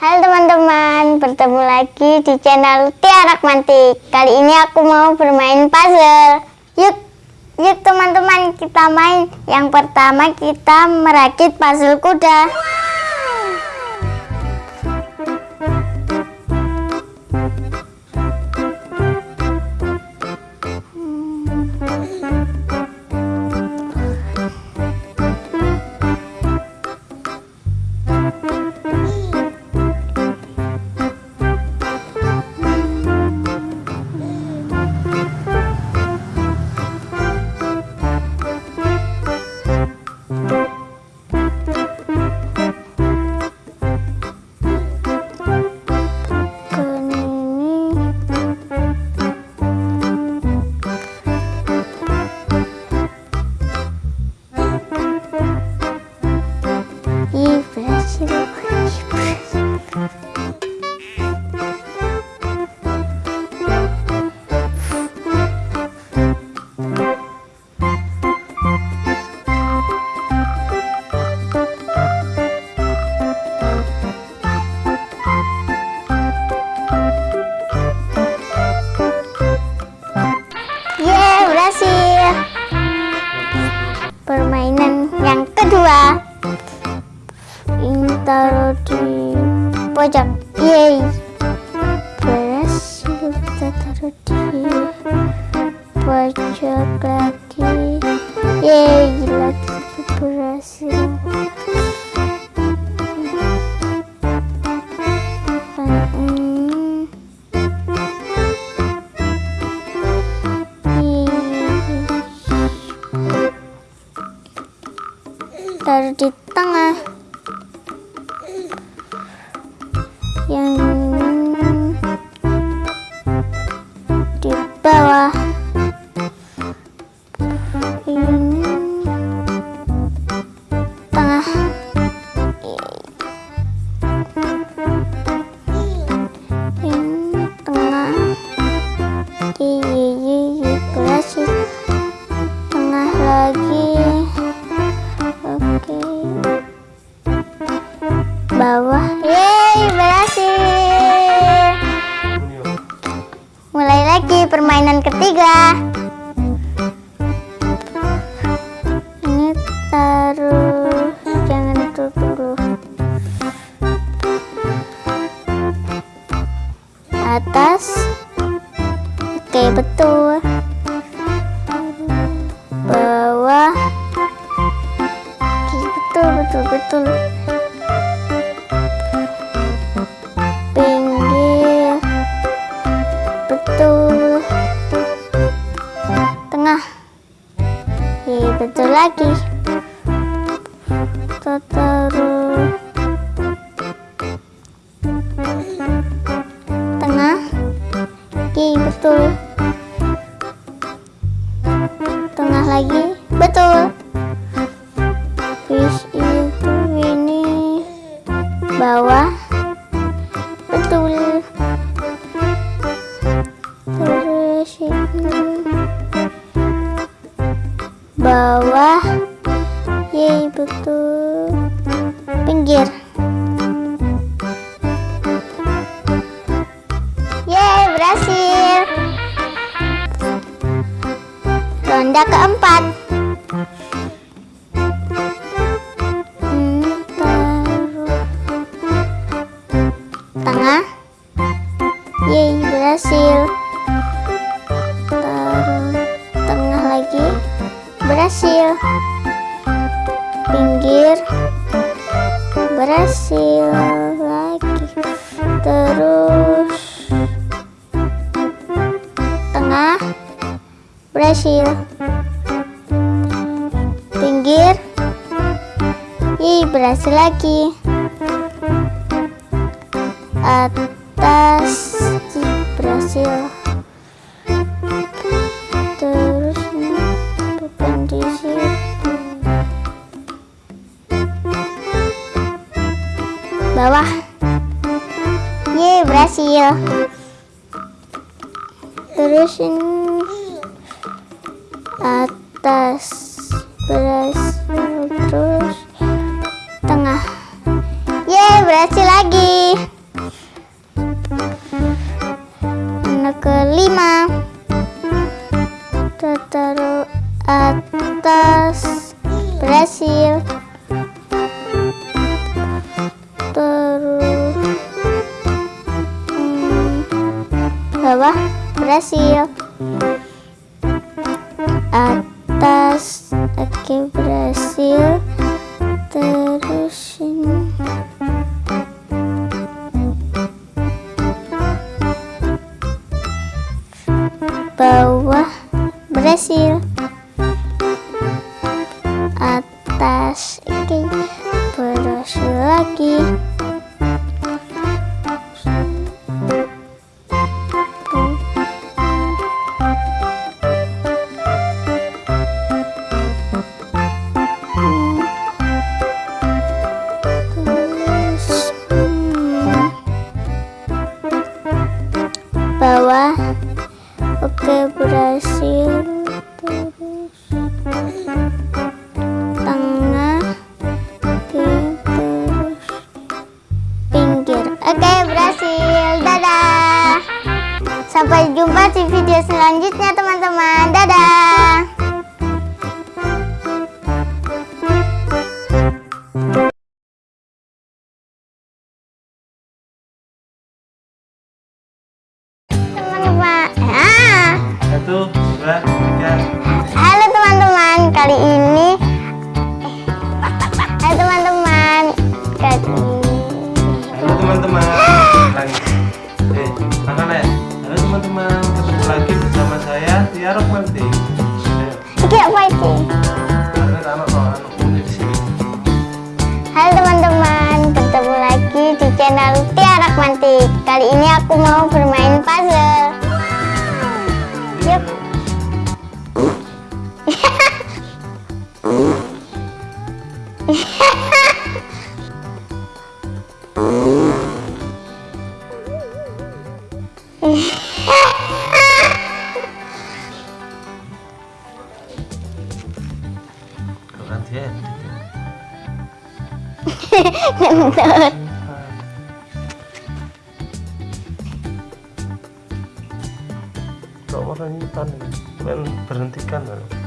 Halo teman-teman, bertemu lagi di channel Tiara Mantik. Kali ini aku mau bermain puzzle. Yuk, yuk teman-teman kita main. Yang pertama kita merakit puzzle kuda. Pojok lagi yeay lagi berhasil taruh di tengah betul. Betul. Betul betul lagi. Taruh tengah. Oke betul. Tengah lagi. Betul. Fish betul pinggir. Yeay berhasil. Ronda keempat berhasil lagi. Terus tengah berhasil pinggir Ih, berhasil lagi. Atas berhasil bawah. Ye berhasil. Terus ini atas berhasil terus tengah. Ye berhasil lagi bawah berhasil atas oke berhasil terus ini. Bawah berhasil bawah. Oke berhasil. Terus tengah. Oke terus pinggir. Oke berhasil. Dadah. Sampai jumpa di video selanjutnya teman-teman. Dadah Satu, dua, tiga. Halo teman-teman, kali ini Halo teman-teman, kali Halo teman-teman. Eh, makan ya. Halo teman-teman, ketemu lagi bersama saya Tiara Manti. Ayo, Iki apa itu? karena anak mau anak kulit di sini. Halo teman-teman, bertemu lagi di channel Tiara Mantik. Kali ini aku mau bermain puzzle. Kau orang ini kan, men berhentikan loh.